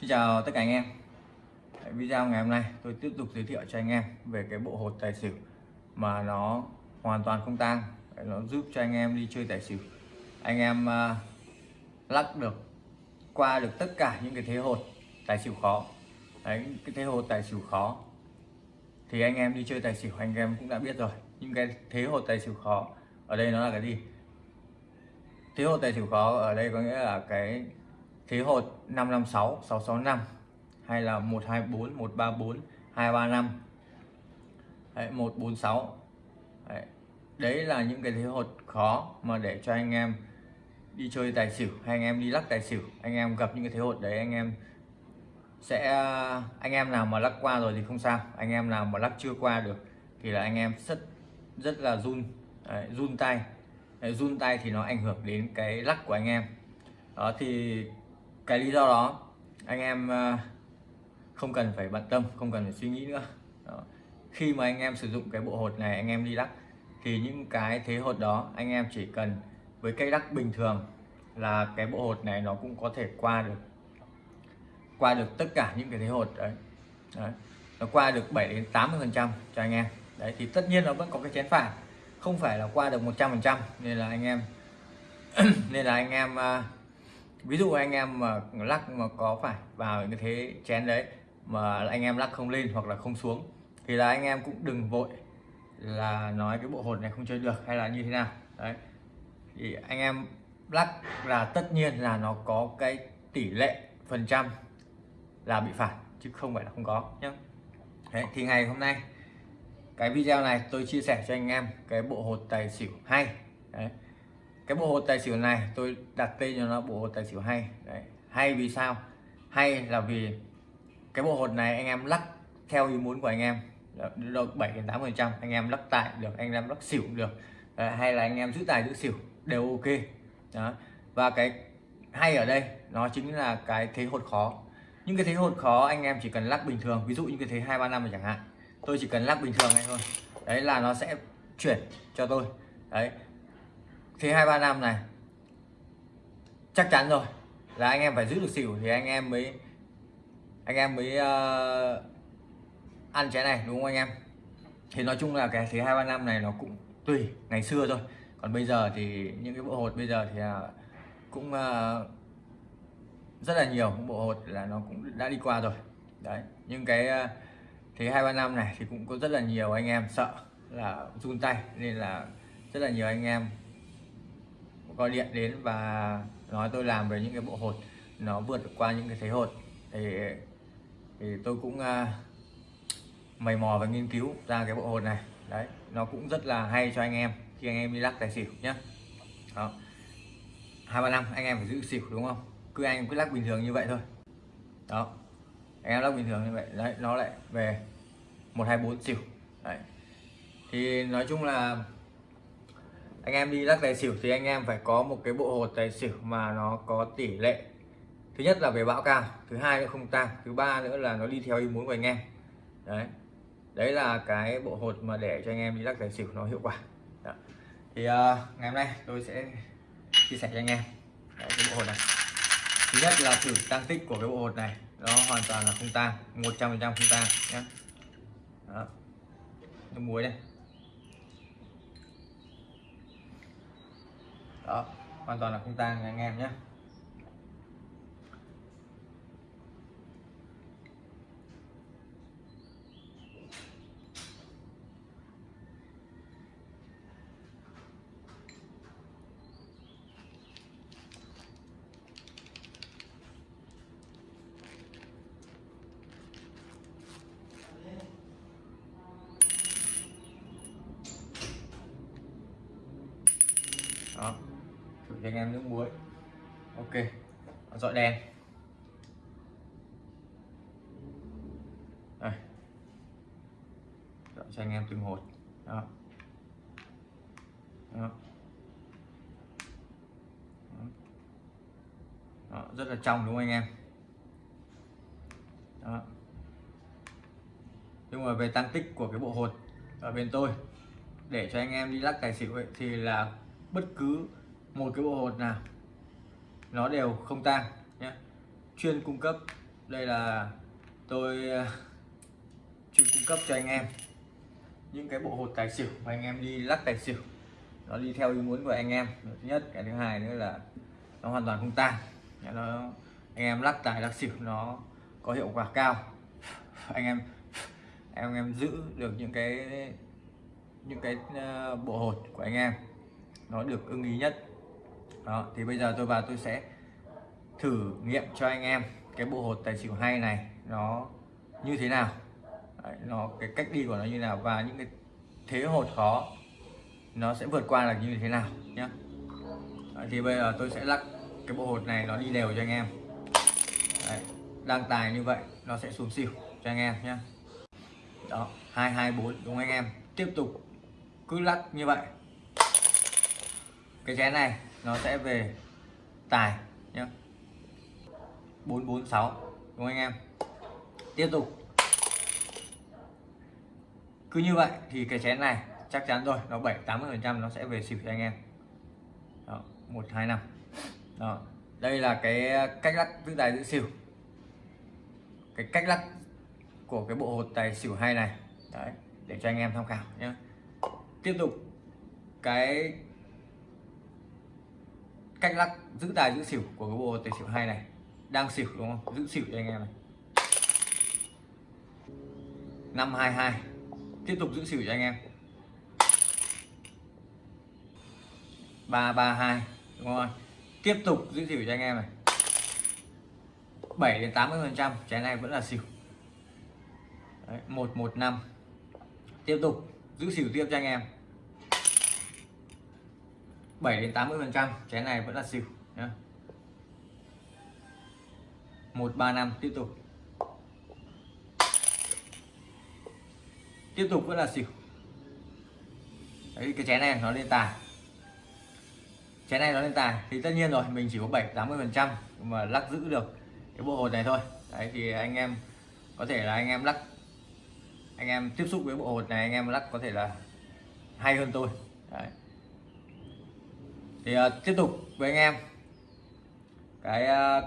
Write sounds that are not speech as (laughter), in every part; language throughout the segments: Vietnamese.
Xin chào tất cả anh em. Video ngày hôm nay tôi tiếp tục giới thiệu cho anh em về cái bộ hột tài xỉu mà nó hoàn toàn không tang. Nó giúp cho anh em đi chơi tài xỉu. Anh em uh, lắc được qua được tất cả những cái thế hột tài xỉu khó. Đấy, cái thế hột tài xỉu khó thì anh em đi chơi tài xỉu anh em cũng đã biết rồi. Những cái thế hột tài xỉu khó ở đây nó là cái gì? Thế hột tài xỉu khó ở đây có nghĩa là cái thế hột 556 665 hay là 124 134 235 đấy, 146 đấy. đấy là những cái thế hột khó mà để cho anh em đi chơi tài xỉu hay anh em đi lắc tài xỉu. Anh em gặp những cái thế hột đấy anh em sẽ anh em nào mà lắc qua rồi thì không sao. Anh em nào mà lắc chưa qua được thì là anh em rất rất là run. Đấy, run tay. Đấy, run tay thì nó ảnh hưởng đến cái lắc của anh em. Đó thì cái lý do đó anh em ờ, không cần phải bận tâm không cần phải suy nghĩ nữa đó. khi mà anh em sử dụng cái bộ hột này anh em đi lắc thì những cái thế hột đó anh em chỉ cần với cây lắc bình thường là cái bộ hột này nó cũng có thể qua được qua được tất cả những cái thế hột đấy, đấy. nó qua được 7 đến 80 phần trăm cho anh em đấy thì tất nhiên nó vẫn có cái chén phản không phải là qua được 100 phần trăm nên là anh em (clears throat) nên là anh em uh, ví dụ anh em mà lắc mà có phải vào những cái thế chén đấy mà anh em lắc không lên hoặc là không xuống thì là anh em cũng đừng vội là nói cái bộ hột này không chơi được hay là như thế nào. Đấy. Thì anh em lắc là tất nhiên là nó có cái tỷ lệ phần trăm là bị phản chứ không phải là không có nhé đấy, thì ngày hôm nay cái video này tôi chia sẻ cho anh em cái bộ hột tài xỉu hay. Đấy cái bộ hột tài xỉu này tôi đặt tên cho nó bộ hột tài xỉu hay. Đấy. hay vì sao? Hay là vì cái bộ hột này anh em lắc theo ý muốn của anh em. Được 7 đến 8 phần trăm, anh em lắc tại được, anh em lắc xỉu được. Đấy. hay là anh em giữ tài giữ xỉu đều ok. Đó, và cái hay ở đây, nó chính là cái thế hột khó. Những cái thế hột khó anh em chỉ cần lắc bình thường, ví dụ như cái thế hai ba năm chẳng hạn. Tôi chỉ cần lắc bình thường này thôi. Đấy là nó sẽ chuyển cho tôi. Đấy thế hai ba năm này chắc chắn rồi là anh em phải giữ được xỉu thì anh em mới anh em mới uh, ăn trái này đúng không anh em? Thì nói chung là cái thế hai ba năm này nó cũng tùy ngày xưa thôi. Còn bây giờ thì những cái bộ hột bây giờ thì uh, cũng uh, rất là nhiều bộ hột là nó cũng đã đi qua rồi. Đấy nhưng cái uh, thế hai ba năm này thì cũng có rất là nhiều anh em sợ là run tay nên là rất là nhiều anh em gọi điện đến và nói tôi làm về những cái bộ hột nó vượt qua những cái thế hột. Thì thì tôi cũng uh, mày mò và nghiên cứu ra cái bộ hột này. Đấy nó cũng rất là hay cho anh em khi anh em đi lắc tài xỉu nhá. đó. Hai ba năm anh em phải giữ xỉu đúng không? Cứ anh cứ lắc bình thường như vậy thôi. Đó. Anh em lắc bình thường như vậy đấy nó lại về một hai bốn xỉu. Đấy. Thì nói chung là anh em đi lắc tài xỉu thì anh em phải có một cái bộ hột tài xỉu mà nó có tỷ lệ. Thứ nhất là về bão cao thứ hai nữa không tăng thứ ba nữa là nó đi theo ý muốn của anh em. Đấy. Đấy là cái bộ hột mà để cho anh em đi lắc tài xỉu nó hiệu quả. Đó. thì uh, ngày hôm nay tôi sẽ chia sẻ cho anh em đấy, cái bộ hột này. Thứ nhất là thử tăng tích của cái bộ hột này nó hoàn toàn là không tăng 100 không tăng nhé nước muối đây đó hoàn toàn là không tang anh em nhé đó thử cho anh em nước muối. Ok dọi đèn đây. Dọi cho anh em từng hột. Đó. Đó. Đó, rất là trong đúng không anh em? Đó. nhưng mà về tăng tích của cái bộ hột ở bên tôi để cho anh em đi lắc tài xỉu ấy, thì là bất cứ một cái bộ hột nào, nó đều không tang nhé. Chuyên cung cấp, đây là tôi ờ, chuyên cung cấp cho anh em những cái bộ hột tài xỉu mà anh em đi lắc tài xỉu. Nó đi theo ý muốn của anh em. Thứ nhất, cái thứ hai nữa là nó hoàn toàn không tang. Nó, anh em lắc tài lắc xỉu nó có hiệu quả cao. Anh em em em giữ được những cái những cái ờ, bộ hột của anh em nó được ưng ý nhất đó thì bây giờ tôi vào tôi sẽ thử nghiệm cho anh em cái bộ hột tài xỉu hay này nó như thế nào. Đấy, nó cái cách đi của nó như nào và những cái thế hột khó nó sẽ vượt qua là như thế nào nhé thì bây giờ tôi sẽ lắc cái bộ hột này nó đi đều cho anh em. Đấy, đang tài như vậy nó sẽ xuống xỉu cho anh em nhé đó hai hai bốn đúng anh em? Tiếp tục cứ lắc như vậy cái chén này nó sẽ về tài nhé 446 đúng không anh em? Tiếp tục. Cứ như vậy thì cái chén này chắc chắn rồi nó 7 80 phần trăm nó sẽ về xỉu cho anh em. Đó, 1 2 5 đó đây là cái cách lắc giữ tài giữ xỉu. Cái cách lắc của cái bộ hột tài xỉu hay này. Đấy để cho anh em tham khảo nhé tiếp tục. Cái cách lắc giữ tài giữ xỉu của cái bộ tài xỉu hay này. Đang xỉu đúng không? Giữ xỉu cho anh em này. 522 tiếp tục giữ xỉu cho anh em. 332 đúng không tiếp tục giữ xỉu cho anh em này. 7 đến 80 phần trăm trái này vẫn là xỉu. Đấy, 115 tiếp tục giữ xỉu tiếp cho anh em. 7 đến 80 phần trăm cái này vẫn là xỉu nhá. 135 tiếp tục. Tiếp tục vẫn là xỉu. Đấy, cái chén này nó lên tài chén này nó lên tài thì tất nhiên rồi, mình chỉ có 7 80 phần trăm mà lắc giữ được cái bộ hột này thôi. Đấy, thì anh em có thể là anh em lắc, anh em tiếp xúc với bộ hột này, anh em lắc có thể là hay hơn tôi. Đấy thì uh, tiếp tục với anh em. Cái uh,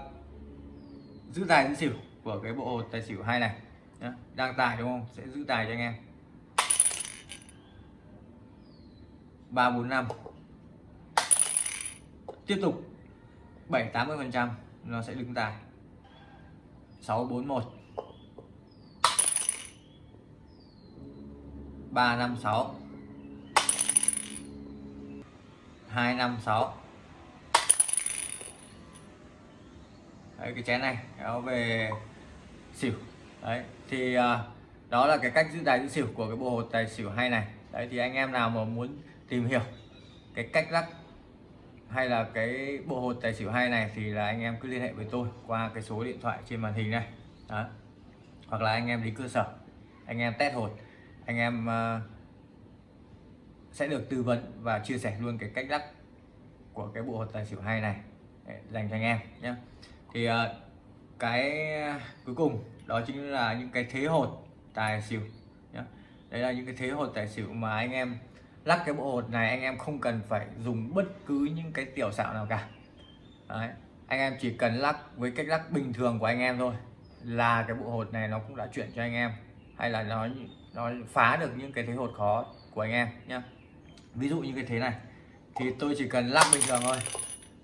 giữ tài giữ xỉu của cái bộ tài xỉu hai này Nhá. đang tài đúng không? Sẽ giữ tài cho anh em. Ba bốn năm. Tiếp tục. 7 80 phần trăm nó sẽ đứng tài 641 356 256 đấy cái chén này kéo về xỉu. Đấy thì uh, đó là cái cách giữ tài giữ xỉu của cái bộ hột tài xỉu hay này. Đấy thì anh em nào mà muốn tìm hiểu cái cách lắc hay là cái bộ hột tài xỉu hay này thì là anh em cứ liên hệ với tôi qua cái số điện thoại trên màn hình này. Đó. hoặc là anh em đến cơ sở anh em test hột anh em uh, sẽ được tư vấn và chia sẻ luôn cái cách lắc của cái bộ hột tài xỉu hay này để dành cho anh em nhé thì uh, cái cuối cùng đó chính là những cái thế hột tài xỉu nhé đây là những cái thế hột tài xỉu mà anh em lắc cái bộ hột này anh em không cần phải dùng bất cứ những cái tiểu xạo nào cả Đấy. anh em chỉ cần lắc với cách lắc bình thường của anh em thôi là cái bộ hột này nó cũng đã chuyển cho anh em hay là nó nó phá được những cái thế hột khó của anh em nhé ví dụ như cái thế này. Thì tôi chỉ cần lắc bình thường thôi.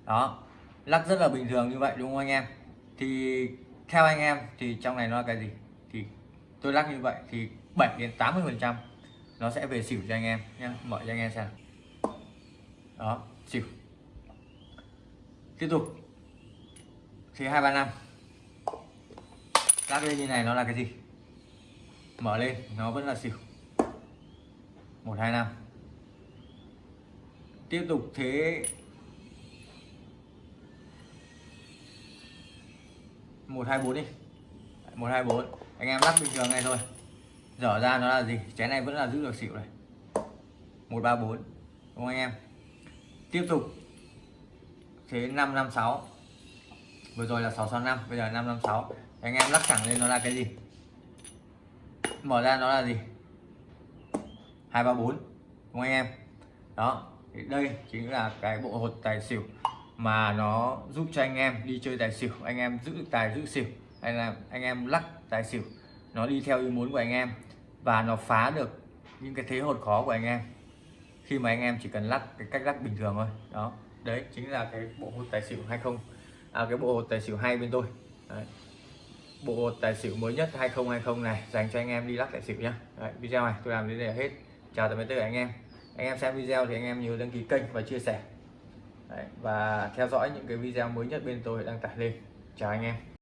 Đó. Lắc rất là bình thường như vậy, đúng không anh em? Thì theo anh em thì trong này nó là cái gì? Thì tôi lắc như vậy thì 7 đến 80 phần trăm nó sẽ về xỉu cho anh em nhé mở cho anh em xem. Đó, xỉu. Tiếp tục. Thì hai, ba, năm. Lắc lên như này nó là cái gì? Mở lên, nó vẫn là xỉu. Một, hai, năm tiếp tục thế. Một, hai, bốn đi. Một, hai, bốn. Anh em lắc bình thường này thôi. Dở ra nó là gì? Chén này vẫn là giữ được xỉu này. Một, ba, bốn. Đúng không anh em? Tiếp tục. Thế năm năm, sáu. Vừa rồi là sáu sáu, năm. Bây giờ năm năm, sáu. Anh em lắc thẳng lên nó là cái gì? Mở ra nó là gì? Hai, ba, bốn. Đúng không anh em? Đó thì đây chính là cái bộ hột tài xỉu mà nó giúp cho anh em đi chơi tài xỉu anh em giữ tài giữ xỉu hay là anh em lắc tài xỉu nó đi theo ý muốn của anh em và nó phá được những cái thế hột khó của anh em khi mà anh em chỉ cần lắc cái cách lắc bình thường thôi. Đó đấy chính là cái bộ hột tài xỉu hay không à, cái bộ hột tài xỉu hay bên tôi. Đấy. bộ hột tài xỉu mới nhất 2020 này dành cho anh em đi lắc tài xỉu nhá. Đấy, video này tôi làm đến đây là hết. Chào tạm biệt tất cả anh em anh em xem video thì anh em nhớ đăng ký kênh và chia sẻ. Đấy, và theo dõi những cái video mới nhất bên tôi đăng tải lên. Chào anh em.